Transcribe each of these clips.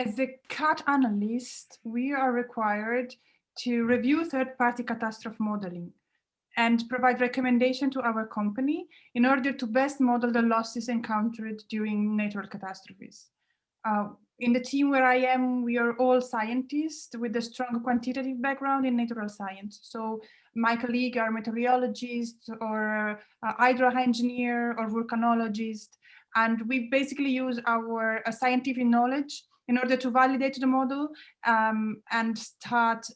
As a CAT analyst, we are required to review third-party catastrophe modeling and provide recommendation to our company in order to best model the losses encountered during natural catastrophes. Uh, in the team where I am, we are all scientists with a strong quantitative background in natural science. So my colleague are meteorologists or uh, hydro engineer or volcanologist. And we basically use our uh, scientific knowledge in order to validate the model um, and start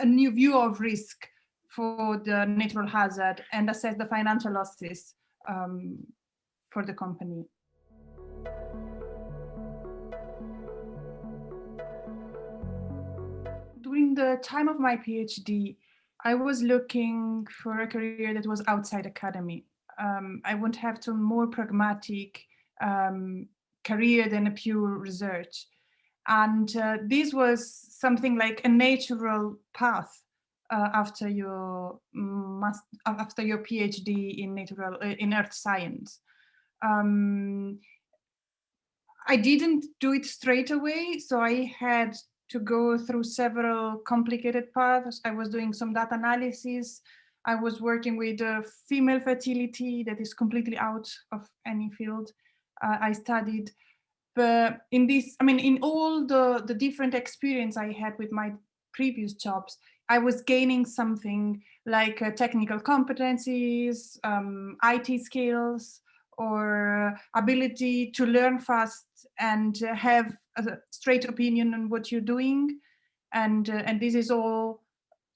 a new view of risk for the natural hazard and assess the financial losses um, for the company. During the time of my PhD, I was looking for a career that was outside academy. Um, I would have some more pragmatic um, career than a pure research. And uh, this was something like a natural path uh, after your must, after your PhD in natural uh, in earth science. Um, I didn't do it straight away, so I had to go through several complicated paths. I was doing some data analysis. I was working with uh, female fertility that is completely out of any field. Uh, I studied, but in this, I mean, in all the, the different experience I had with my previous jobs, I was gaining something like uh, technical competencies, um, IT skills, or ability to learn fast and uh, have a straight opinion on what you're doing. And, uh, and this is all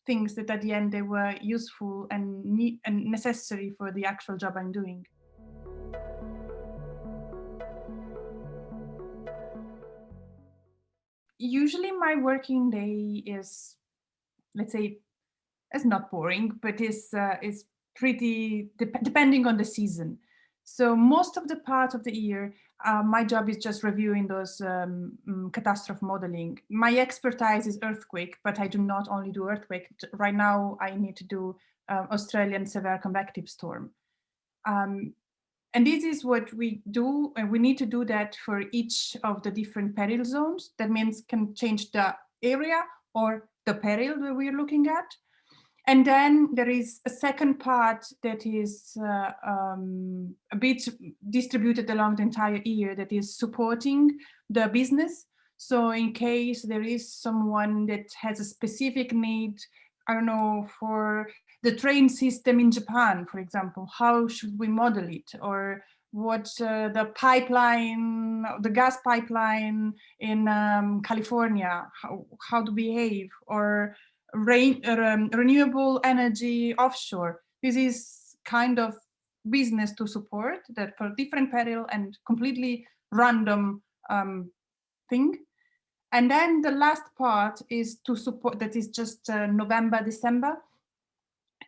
things that at the end they were useful and, and necessary for the actual job I'm doing. Usually my working day is let's say, it's not boring, but is uh, is pretty de depending on the season. So most of the part of the year, uh, my job is just reviewing those um, mm, catastrophe modeling. My expertise is earthquake, but I do not only do earthquake. Right now, I need to do uh, Australian severe convective storm. Um, and this is what we do, and we need to do that for each of the different peril zones. That means can change the area or the peril that we're looking at. And then there is a second part that is uh, um, a bit distributed along the entire year that is supporting the business. So in case there is someone that has a specific need, I don't know, for the train system in Japan, for example, how should we model it? Or what uh, the pipeline, the gas pipeline in um, California, how, how to behave, or rain, um, renewable energy offshore. This is kind of business to support that for different peril and completely random um, thing. And then the last part is to support, that is just uh, November, December,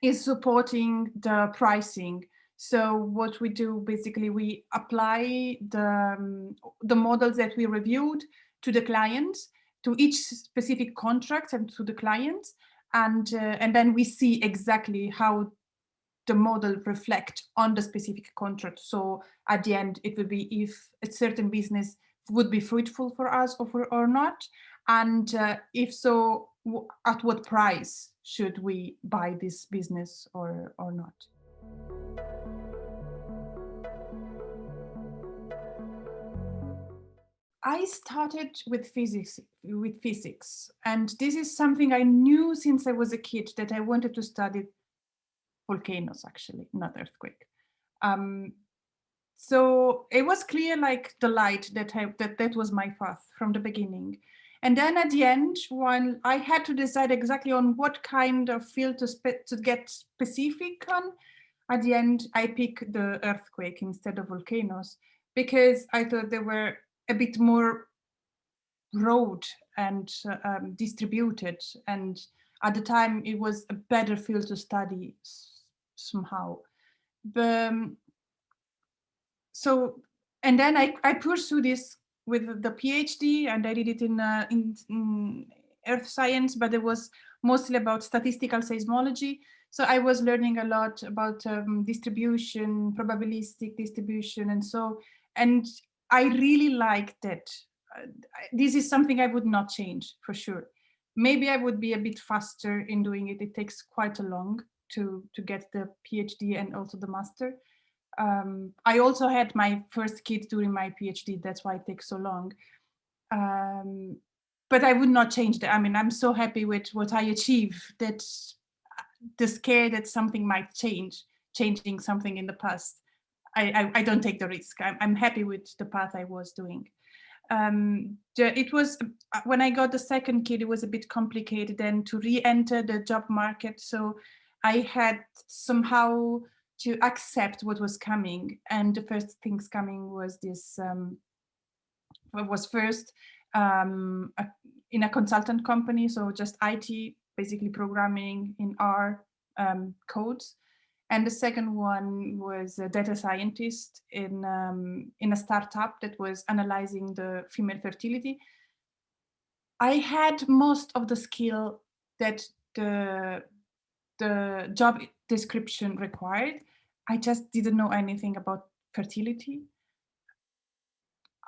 is supporting the pricing so what we do, basically, we apply the, um, the models that we reviewed to the clients, to each specific contract and to the clients. And, uh, and then we see exactly how the model reflect on the specific contract. So at the end, it will be if a certain business would be fruitful for us or, for, or not. And uh, if so, at what price should we buy this business or, or not? I started with physics, with physics, and this is something I knew since I was a kid that I wanted to study volcanoes, actually, not earthquake. Um, so it was clear, like the light that I, that that was my path from the beginning. And then at the end, when I had to decide exactly on what kind of field to, to get specific on, at the end, I picked the earthquake instead of volcanoes because I thought they were a bit more broad and uh, um, distributed. And at the time, it was a better field to study somehow. But, um, so, and then I, I pursued this with the PhD and I did it in, uh, in, in earth science, but it was mostly about statistical seismology. So I was learning a lot about um, distribution, probabilistic distribution, and so, and I really liked it. uh, this is something I would not change for sure. Maybe I would be a bit faster in doing it. It takes quite a long to, to get the PhD and also the master. Um, I also had my first kid during my PhD. That's why it takes so long. Um, but I would not change that. I mean, I'm so happy with what I achieve that the scare that something might change, changing something in the past. I, I, I don't take the risk. I'm, I'm happy with the path I was doing um, it was uh, when I got the second kid, it was a bit complicated then to re-enter the job market. So I had somehow to accept what was coming. And the first things coming was this, um, was first um, a, in a consultant company. So just IT, basically programming in R um, codes. And the second one was a data scientist in, um, in a startup that was analyzing the female fertility. I had most of the skill that the, the job description required. I just didn't know anything about fertility.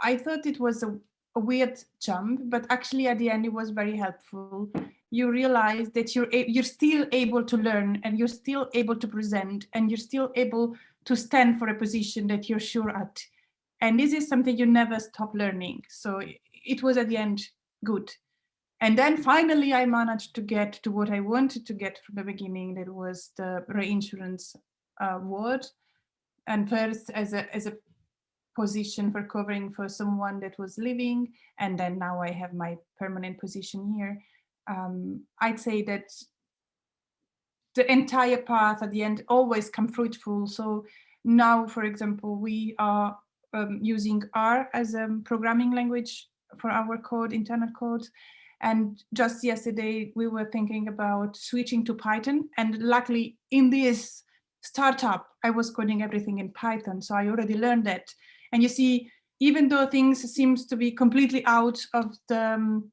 I thought it was a, a weird jump, but actually at the end it was very helpful you realize that you're you're still able to learn and you're still able to present and you're still able to stand for a position that you're sure at. And this is something you never stop learning. So it was at the end good. And then finally, I managed to get to what I wanted to get from the beginning. That was the reinsurance uh. And first as a, as a position for covering for someone that was living. And then now I have my permanent position here um, I'd say that the entire path at the end always come fruitful. So now, for example, we are um, using R as a programming language for our code, internal code. And just yesterday, we were thinking about switching to Python. And luckily, in this startup, I was coding everything in Python. So I already learned that. And you see, even though things seems to be completely out of the um,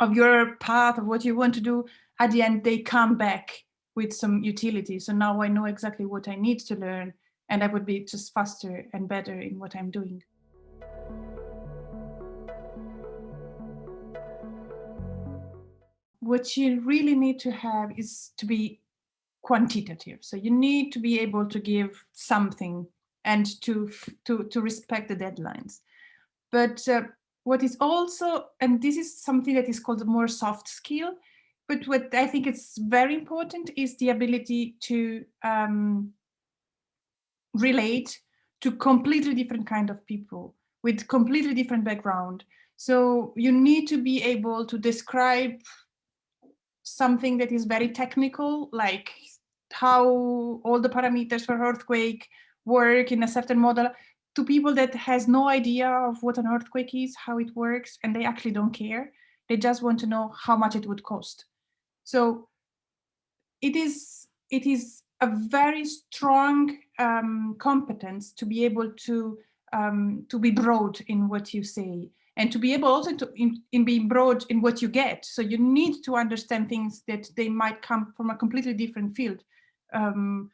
of your path of what you want to do, at the end they come back with some utility. So now I know exactly what I need to learn and I would be just faster and better in what I'm doing. What you really need to have is to be quantitative. So you need to be able to give something and to, to, to respect the deadlines. But uh, what is also, and this is something that is called a more soft skill, but what I think is very important is the ability to um, relate to completely different kind of people with completely different background. So you need to be able to describe something that is very technical, like how all the parameters for earthquake work in a certain model, to people that has no idea of what an earthquake is, how it works, and they actually don't care. They just want to know how much it would cost. So it is, it is a very strong um, competence to be able to, um, to be broad in what you say and to be able also to in, in being broad in what you get. So you need to understand things that they might come from a completely different field. Um,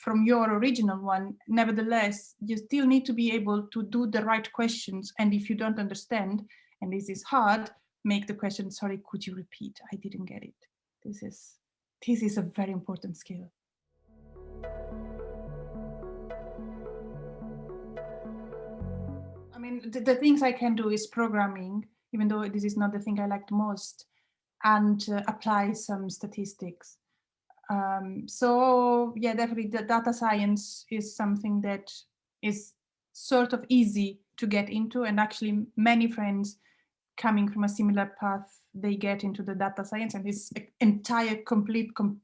from your original one. Nevertheless, you still need to be able to do the right questions. And if you don't understand, and this is hard, make the question, sorry, could you repeat? I didn't get it. This is, this is a very important skill. Mean, the, the things I can do is programming, even though this is not the thing I liked most, and uh, apply some statistics. Um, so yeah, definitely the data science is something that is sort of easy to get into and actually many friends coming from a similar path, they get into the data science and this entire complete com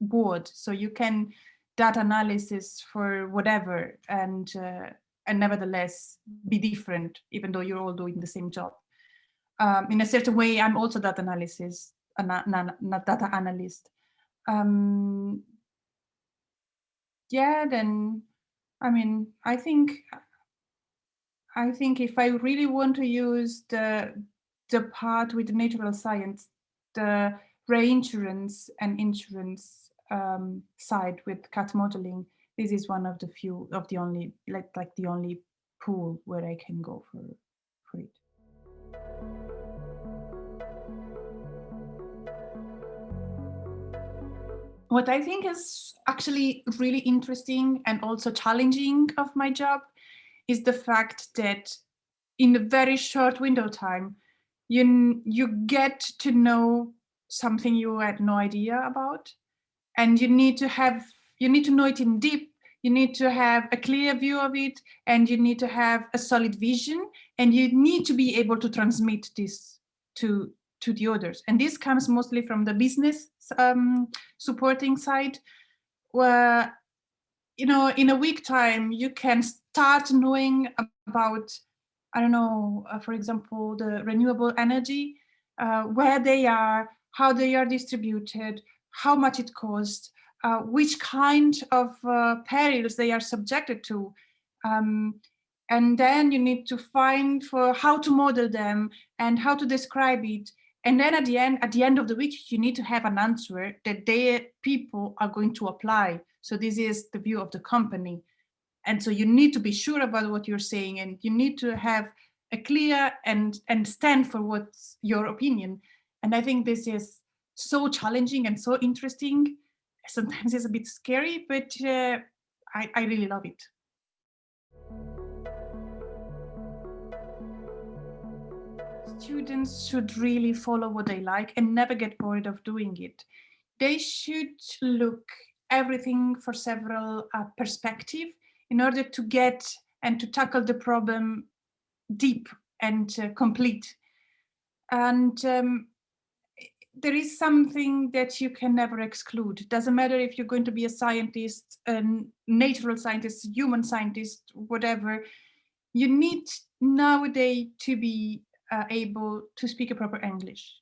board. So you can data analysis for whatever and uh, and nevertheless be different, even though you're all doing the same job. Um, in a certain way, I'm also data analysis, not data analyst um, yeah, then, I mean, I think, I think if I really want to use the, the part with natural science, the reinsurance and insurance um, side with CAT modeling, this is one of the few of the only, like, like the only pool where I can go for, for it. What I think is actually really interesting and also challenging of my job is the fact that in a very short window time, you, you get to know something you had no idea about. And you need to have, you need to know it in deep, you need to have a clear view of it, and you need to have a solid vision, and you need to be able to transmit this to, to the others. And this comes mostly from the business um, supporting side, where, you know, in a week time, you can start knowing about, I don't know, uh, for example, the renewable energy, uh, where they are, how they are distributed, how much it costs, uh, which kind of uh, perils they are subjected to. Um, and then you need to find for how to model them and how to describe it. And then at the end, at the end of the week, you need to have an answer that they people are going to apply. So this is the view of the company. And so you need to be sure about what you're saying and you need to have a clear and, and stand for what's your opinion. And I think this is so challenging and so interesting. Sometimes it's a bit scary, but uh, I, I really love it. Students should really follow what they like and never get bored of doing it. They should look everything for several uh, perspective in order to get and to tackle the problem deep and uh, complete. And um, there is something that you can never exclude. Doesn't matter if you're going to be a scientist, a natural scientist, human scientist, whatever. You need nowadays to be uh, able to speak a proper English.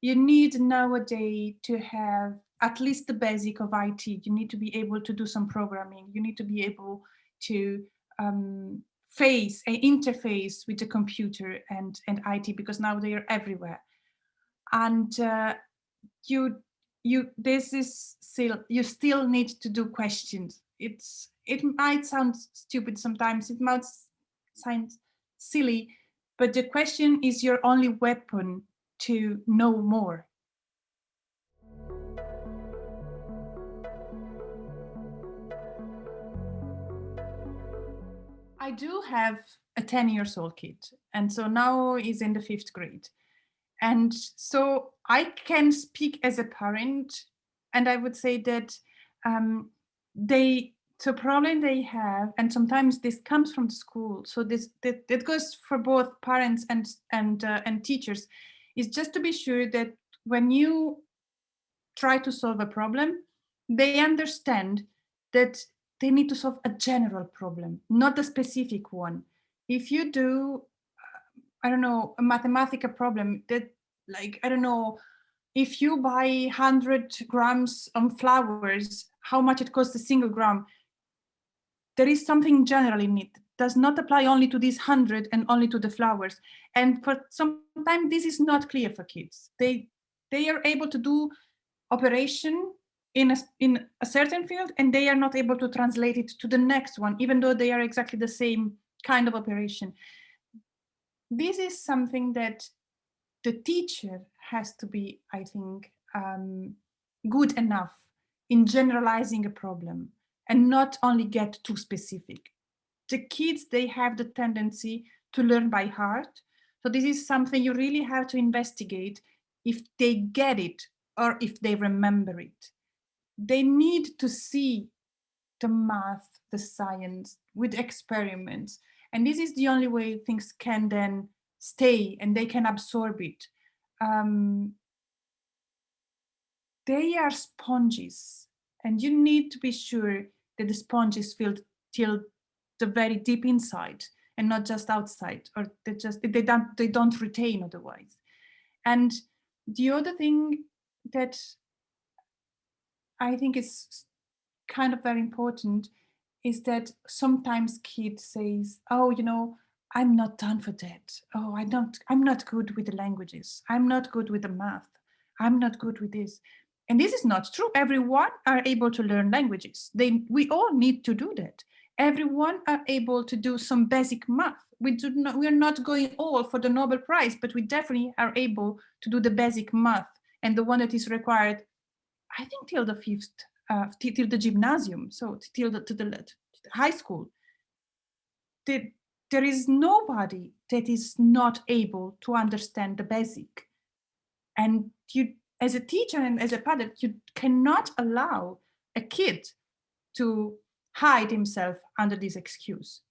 You need nowadays to have at least the basic of IT. You need to be able to do some programming. You need to be able to um, face an interface with the computer and, and IT because now they are everywhere. And uh, you, you, this is still, you still need to do questions. It's, it might sound stupid sometimes, it might sound silly, but the question is your only weapon to know more. I do have a 10 years old kid and so now he's in the fifth grade and so I can speak as a parent and I would say that um, they the problem they have and sometimes this comes from the school so this that, that goes for both parents and and uh, and teachers is just to be sure that when you try to solve a problem they understand that they need to solve a general problem, not a specific one. If you do, I don't know, a mathematical problem that like, I don't know, if you buy 100 grams of flowers, how much it costs a single gram, there is something general in it does not apply only to these 100 and only to the flowers. And for sometimes this is not clear for kids. They, they are able to do operation in a, in a certain field and they are not able to translate it to the next one, even though they are exactly the same kind of operation. This is something that the teacher has to be, I think, um, good enough in generalizing a problem and not only get too specific. The kids, they have the tendency to learn by heart. So this is something you really have to investigate if they get it or if they remember it they need to see the math, the science with experiments. And this is the only way things can then stay and they can absorb it. Um, they are sponges and you need to be sure that the sponge is filled till the very deep inside and not just outside or they just they don't they don't retain otherwise and the other thing that I think is kind of very important is that sometimes kids says, oh, you know, I'm not done for that. Oh, I don't, I'm not good with the languages. I'm not good with the math. I'm not good with this. And this is not true. Everyone are able to learn languages. They, we all need to do that. Everyone are able to do some basic math. we do not we are not going all for the Nobel Prize, but we definitely are able to do the basic math and the one that is required, I think till the fifth, uh, till the gymnasium, so till the, to the, to the high school. The, there is nobody that is not able to understand the basic. And you, as a teacher and as a parent, you cannot allow a kid to hide himself under this excuse.